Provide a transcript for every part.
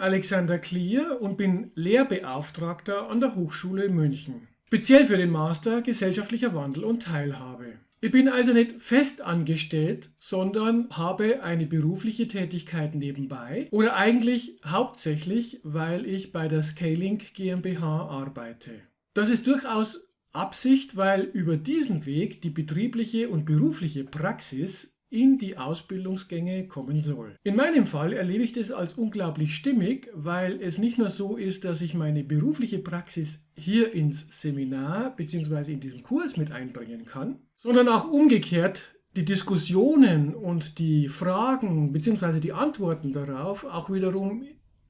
Alexander Klier und bin Lehrbeauftragter an der Hochschule München. Speziell für den Master Gesellschaftlicher Wandel und Teilhabe. Ich bin also nicht fest angestellt, sondern habe eine berufliche Tätigkeit nebenbei oder eigentlich hauptsächlich, weil ich bei der Scaling GmbH arbeite. Das ist durchaus Absicht, weil über diesen Weg die betriebliche und berufliche Praxis in die Ausbildungsgänge kommen soll. In meinem Fall erlebe ich das als unglaublich stimmig, weil es nicht nur so ist, dass ich meine berufliche Praxis hier ins Seminar bzw. in diesen Kurs mit einbringen kann, sondern auch umgekehrt die Diskussionen und die Fragen bzw. die Antworten darauf auch wiederum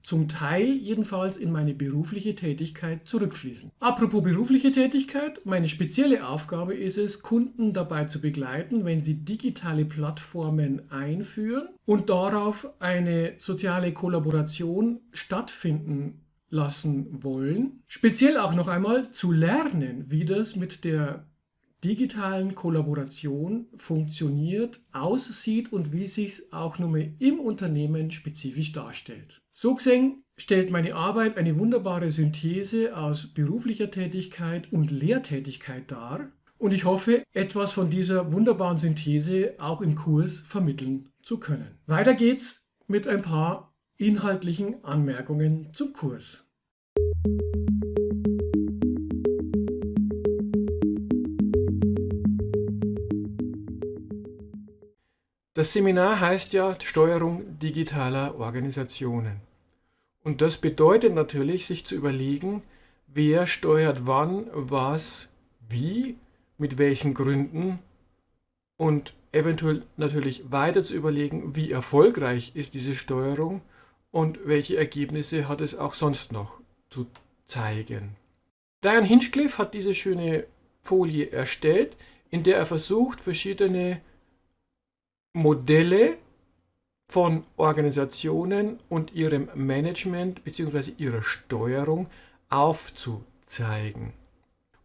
zum Teil jedenfalls in meine berufliche Tätigkeit zurückfließen. Apropos berufliche Tätigkeit, meine spezielle Aufgabe ist es, Kunden dabei zu begleiten, wenn sie digitale Plattformen einführen und darauf eine soziale Kollaboration stattfinden lassen wollen. Speziell auch noch einmal zu lernen, wie das mit der digitalen Kollaboration funktioniert, aussieht und wie sich es auch nur im Unternehmen spezifisch darstellt. So gesehen stellt meine Arbeit eine wunderbare Synthese aus beruflicher Tätigkeit und Lehrtätigkeit dar und ich hoffe, etwas von dieser wunderbaren Synthese auch im Kurs vermitteln zu können. Weiter geht's mit ein paar inhaltlichen Anmerkungen zum Kurs. Das Seminar heißt ja Steuerung digitaler Organisationen. Und das bedeutet natürlich, sich zu überlegen, wer steuert wann, was, wie, mit welchen Gründen und eventuell natürlich weiter zu überlegen, wie erfolgreich ist diese Steuerung und welche Ergebnisse hat es auch sonst noch zu zeigen. Diane Hinchcliffe hat diese schöne Folie erstellt, in der er versucht, verschiedene Modelle von Organisationen und ihrem Management bzw. ihrer Steuerung aufzuzeigen.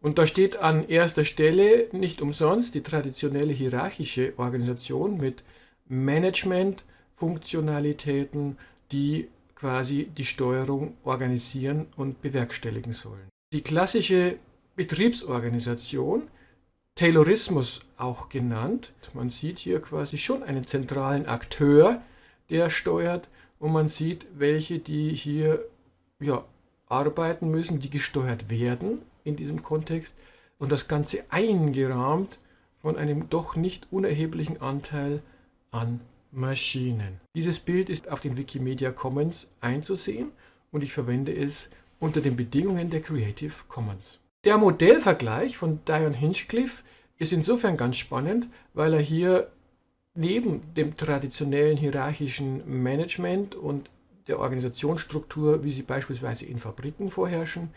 Und da steht an erster Stelle nicht umsonst die traditionelle hierarchische Organisation mit Management-Funktionalitäten, die quasi die Steuerung organisieren und bewerkstelligen sollen. Die klassische Betriebsorganisation Taylorismus auch genannt. Man sieht hier quasi schon einen zentralen Akteur, der steuert und man sieht, welche, die hier ja, arbeiten müssen, die gesteuert werden in diesem Kontext und das Ganze eingerahmt von einem doch nicht unerheblichen Anteil an Maschinen. Dieses Bild ist auf den Wikimedia Commons einzusehen und ich verwende es unter den Bedingungen der Creative Commons. Der Modellvergleich von Dion Hinchcliffe ist insofern ganz spannend, weil er hier neben dem traditionellen hierarchischen Management und der Organisationsstruktur, wie sie beispielsweise in Fabriken vorherrschen,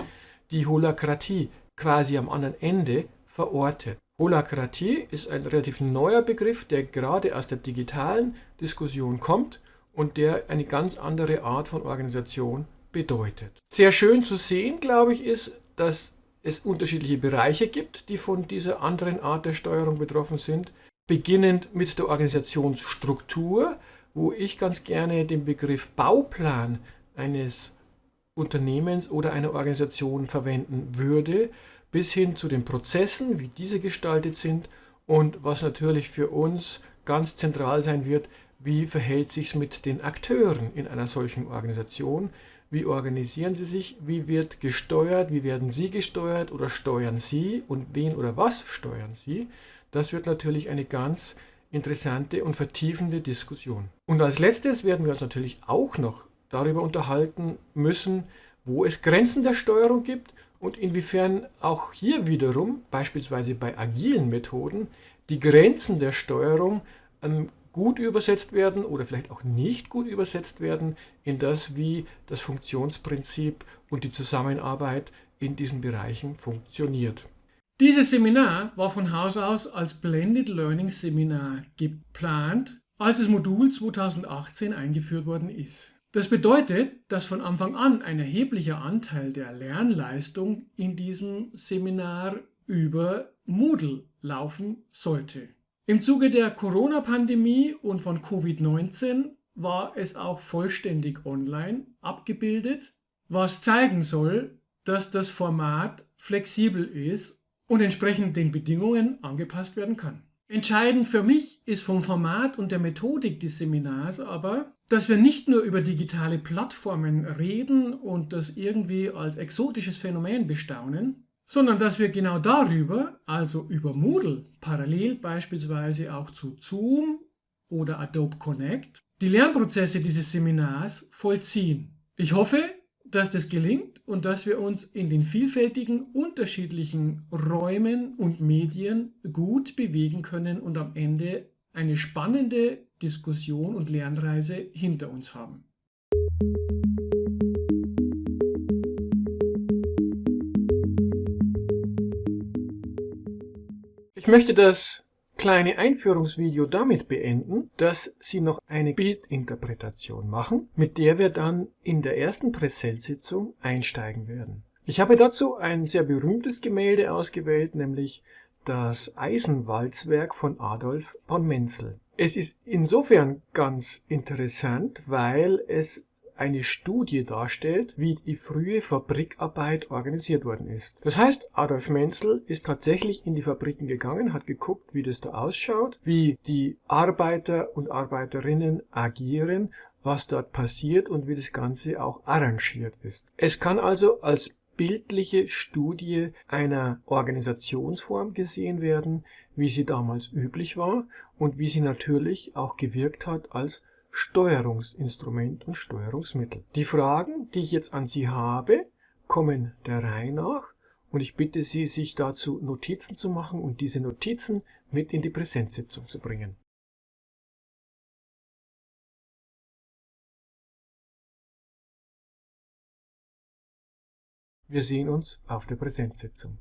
die Holakratie quasi am anderen Ende verortet. Holakratie ist ein relativ neuer Begriff, der gerade aus der digitalen Diskussion kommt und der eine ganz andere Art von Organisation bedeutet. Sehr schön zu sehen, glaube ich, ist, dass es unterschiedliche Bereiche gibt, die von dieser anderen Art der Steuerung betroffen sind. Beginnend mit der Organisationsstruktur, wo ich ganz gerne den Begriff Bauplan eines Unternehmens oder einer Organisation verwenden würde, bis hin zu den Prozessen, wie diese gestaltet sind und was natürlich für uns ganz zentral sein wird, wie verhält sich es mit den Akteuren in einer solchen Organisation, wie organisieren Sie sich? Wie wird gesteuert? Wie werden Sie gesteuert oder steuern Sie? Und wen oder was steuern Sie? Das wird natürlich eine ganz interessante und vertiefende Diskussion. Und als letztes werden wir uns natürlich auch noch darüber unterhalten müssen, wo es Grenzen der Steuerung gibt und inwiefern auch hier wiederum, beispielsweise bei agilen Methoden, die Grenzen der Steuerung ähm, gut übersetzt werden oder vielleicht auch nicht gut übersetzt werden in das, wie das Funktionsprinzip und die Zusammenarbeit in diesen Bereichen funktioniert. Dieses Seminar war von Haus aus als Blended Learning Seminar geplant, als das Modul 2018 eingeführt worden ist. Das bedeutet, dass von Anfang an ein erheblicher Anteil der Lernleistung in diesem Seminar über Moodle laufen sollte. Im Zuge der Corona-Pandemie und von Covid-19 war es auch vollständig online, abgebildet, was zeigen soll, dass das Format flexibel ist und entsprechend den Bedingungen angepasst werden kann. Entscheidend für mich ist vom Format und der Methodik des Seminars aber, dass wir nicht nur über digitale Plattformen reden und das irgendwie als exotisches Phänomen bestaunen, sondern dass wir genau darüber, also über Moodle, parallel beispielsweise auch zu Zoom oder Adobe Connect, die Lernprozesse dieses Seminars vollziehen. Ich hoffe, dass das gelingt und dass wir uns in den vielfältigen, unterschiedlichen Räumen und Medien gut bewegen können und am Ende eine spannende Diskussion und Lernreise hinter uns haben. Ich möchte das kleine Einführungsvideo damit beenden, dass Sie noch eine Bildinterpretation machen, mit der wir dann in der ersten Präsenzsitzung einsteigen werden. Ich habe dazu ein sehr berühmtes Gemälde ausgewählt, nämlich das Eisenwalzwerk von Adolf von Menzel. Es ist insofern ganz interessant, weil es eine Studie darstellt, wie die frühe Fabrikarbeit organisiert worden ist. Das heißt, Adolf Menzel ist tatsächlich in die Fabriken gegangen, hat geguckt, wie das da ausschaut, wie die Arbeiter und Arbeiterinnen agieren, was dort passiert und wie das Ganze auch arrangiert ist. Es kann also als bildliche Studie einer Organisationsform gesehen werden, wie sie damals üblich war und wie sie natürlich auch gewirkt hat als Steuerungsinstrument und Steuerungsmittel. Die Fragen, die ich jetzt an Sie habe, kommen der Reihe nach und ich bitte Sie, sich dazu Notizen zu machen und diese Notizen mit in die Präsenzsitzung zu bringen. Wir sehen uns auf der Präsenzsitzung.